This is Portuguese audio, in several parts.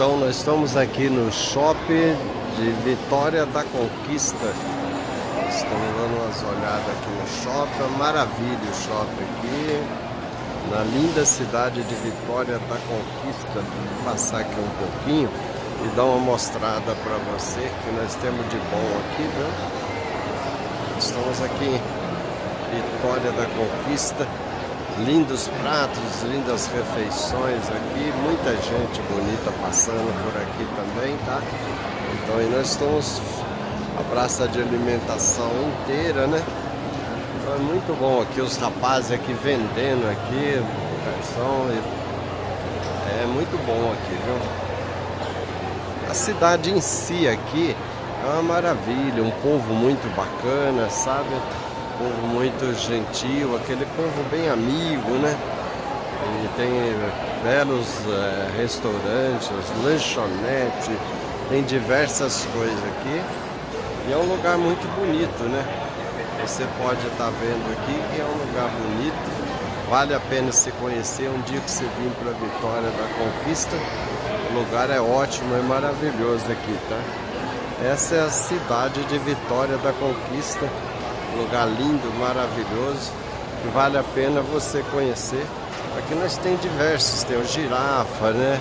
Então nós estamos aqui no shopping de Vitória da Conquista. Estamos dando umas olhadas aqui no shopping, maravilha o shopping aqui. Na linda cidade de Vitória da Conquista. Vou passar aqui um pouquinho e dar uma mostrada para você que nós temos de bom aqui, viu? Estamos aqui em Vitória da Conquista lindos pratos, lindas refeições aqui, muita gente bonita passando por aqui também, tá? Então e nós estamos a praça de alimentação inteira, né? Então é muito bom aqui, os rapazes aqui vendendo aqui, garçom, é muito bom aqui, viu? A cidade em si aqui é uma maravilha, um povo muito bacana, sabe? Povo muito gentil, aquele povo bem amigo, né? E tem belos é, restaurantes, lanchonete, tem diversas coisas aqui. E é um lugar muito bonito, né? Você pode estar tá vendo aqui que é um lugar bonito. Vale a pena se conhecer um dia que você vir para Vitória da Conquista. O lugar é ótimo, é maravilhoso aqui, tá? Essa é a cidade de Vitória da Conquista lugar lindo, maravilhoso, que vale a pena você conhecer. Aqui nós tem diversos, tem o girafa, né?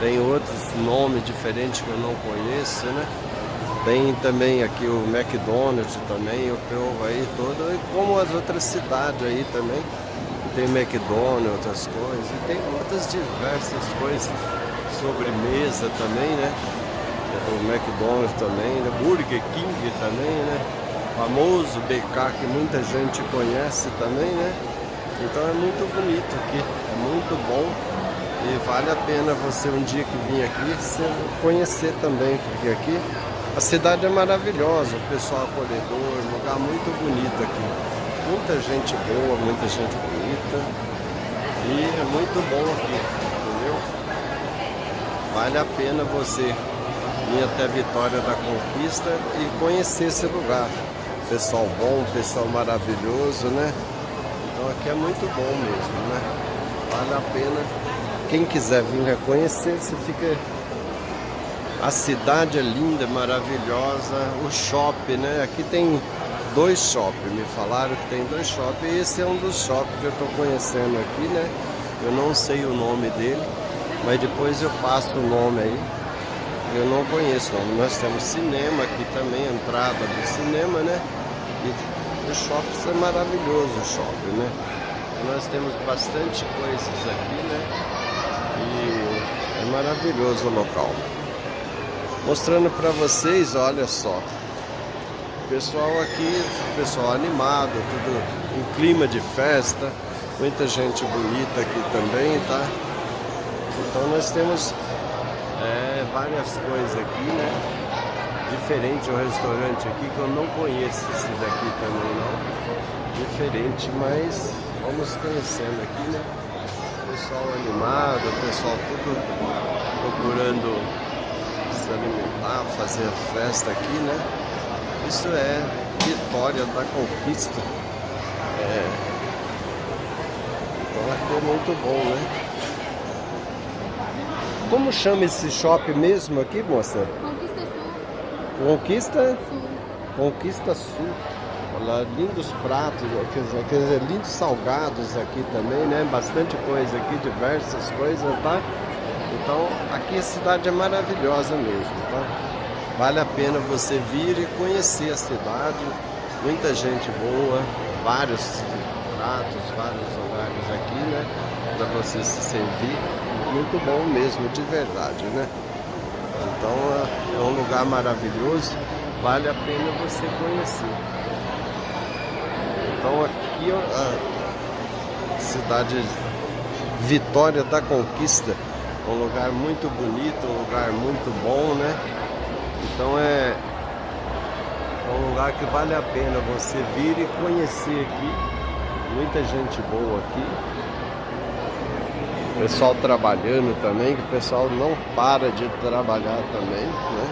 Tem outros nomes diferentes que eu não conheço, né? Tem também aqui o McDonald's também, o povo aí todo, e como as outras cidades aí também. Tem McDonald's, outras coisas, e tem outras diversas coisas. Sobremesa também, né? O McDonald's também, né? Burger King também, né? Famoso BK que muita gente conhece também, né? Então é muito bonito aqui, é muito bom e vale a pena você um dia que vir aqui conhecer também, porque aqui a cidade é maravilhosa, o pessoal acolhedor, lugar muito bonito aqui. Muita gente boa, muita gente bonita e é muito bom aqui, entendeu? Vale a pena você vir até Vitória da Conquista e conhecer esse lugar pessoal bom, pessoal maravilhoso, né? Então aqui é muito bom mesmo, né? Vale a pena. Quem quiser vir conhecer, você fica... A cidade é linda, maravilhosa, o shopping, né? Aqui tem dois shoppings, me falaram que tem dois shoppings. Esse é um dos shoppings que eu estou conhecendo aqui, né? Eu não sei o nome dele, mas depois eu passo o nome aí. Eu não conheço, não. Nós temos cinema aqui também, entrada do cinema, né? E o shopping é maravilhoso, o shopping, né? Nós temos bastante coisas aqui, né? E é maravilhoso o local. Mostrando para vocês, olha só. Pessoal aqui, pessoal animado, tudo em clima de festa. Muita gente bonita aqui também, tá? Então nós temos é, várias coisas aqui, né? Diferente o restaurante aqui que eu não conheço esse daqui também não. Diferente, mas vamos conhecendo aqui, né? Pessoal animado, pessoal tudo procurando se alimentar, fazer festa aqui, né? Isso é Vitória da Conquista. É. Então aqui é muito bom, né? Como chama esse shopping mesmo aqui, moça? Conquista Sul. Conquista? Sul. Conquista Sul. Olha, lindos pratos, quer dizer, lindos salgados aqui também, né? Bastante coisa aqui, diversas coisas, tá? Então, aqui a cidade é maravilhosa mesmo, tá? Vale a pena você vir e conhecer a cidade. Muita gente boa, vários pratos, vários lugares aqui, né? Para você se servir muito bom mesmo, de verdade, né? Então é, é um lugar maravilhoso, vale a pena você conhecer. Então aqui a cidade Vitória da Conquista, um lugar muito bonito, um lugar muito bom, né? Então é, é um lugar que vale a pena você vir e conhecer aqui. Muita gente boa aqui pessoal trabalhando também, que o pessoal não para de trabalhar também, né?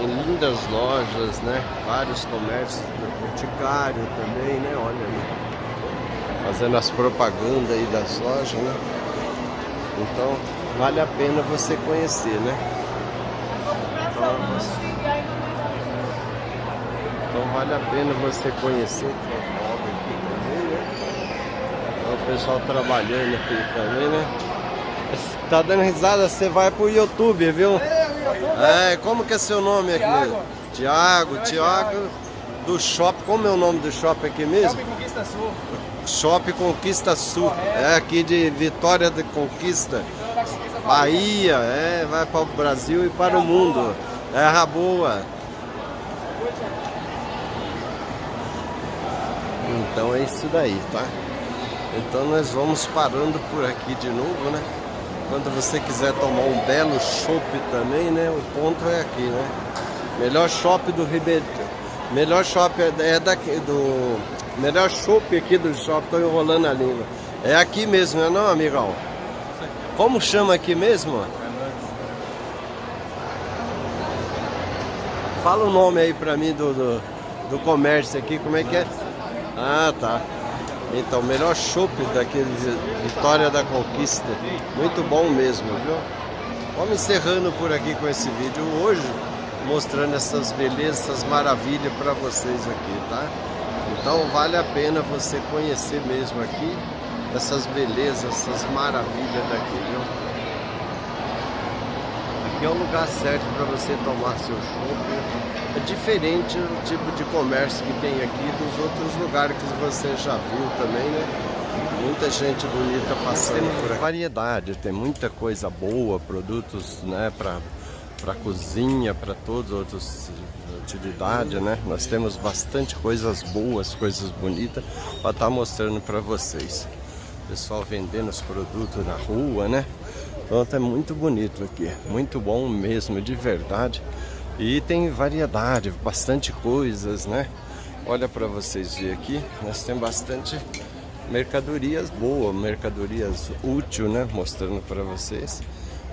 Lindas lojas, né? Vários comércios, boticário também, né? Olha fazendo as propagandas aí das lojas, né? Então, vale a pena você conhecer, né? Então, então vale a pena você conhecer o aqui também, né? Então, o pessoal trabalhando aqui também, né? Tá dando risada, você vai pro YouTube, viu? É, como que é seu nome aqui? Tiago. Tiago, Tiago do shopping, como é o nome do shopping aqui mesmo? Shopping Conquista Sul. Shopping Conquista Sul, é aqui de Vitória de Conquista, Bahia, é, vai para o Brasil e para o mundo. Terra boa. Então é isso daí, tá? Então nós vamos parando por aqui de novo, né? Quando você quiser tomar um belo chopp também, né? O ponto é aqui, né? Melhor shopping do Ribeirão. Melhor shopping é daqui do. Melhor shopping aqui do shopping, tô enrolando a língua. É aqui mesmo, não é não, amigão? Como chama aqui mesmo? Fala o nome aí pra mim do, do, do comércio aqui, como é que é? Ah, tá. Então, melhor chopp daqui de Vitória da Conquista. Muito bom mesmo, viu? Vamos encerrando por aqui com esse vídeo hoje, mostrando essas belezas, essas maravilhas para vocês aqui, tá? Então vale a pena você conhecer mesmo aqui essas belezas, essas maravilhas daqui, viu? Aqui é o lugar certo para você tomar seu chopp é diferente o tipo de comércio que tem aqui dos outros lugares que você já viu também, né? Muita gente bonita passando por aqui. Variedade, tem muita coisa boa, produtos, né, para para cozinha, para todas as outras utilidades, né? Nós temos bastante coisas boas, coisas bonitas para estar tá mostrando para vocês. Pessoal vendendo os produtos na rua, né? Então é muito bonito aqui, muito bom mesmo, de verdade. E tem variedade, bastante coisas, né? Olha para vocês verem aqui, nós temos bastante mercadorias boas, mercadorias úteis, né? Mostrando para vocês.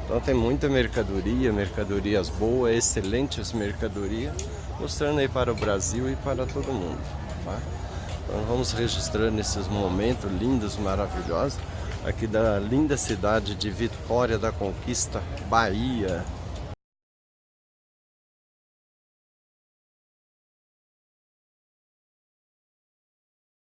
Então tem muita mercadoria, mercadorias boas, excelentes mercadorias, mostrando aí para o Brasil e para todo mundo, tá? Então vamos registrando esses momentos lindos, maravilhosos, aqui da linda cidade de Vitória da Conquista, Bahia.